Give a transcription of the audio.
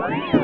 What?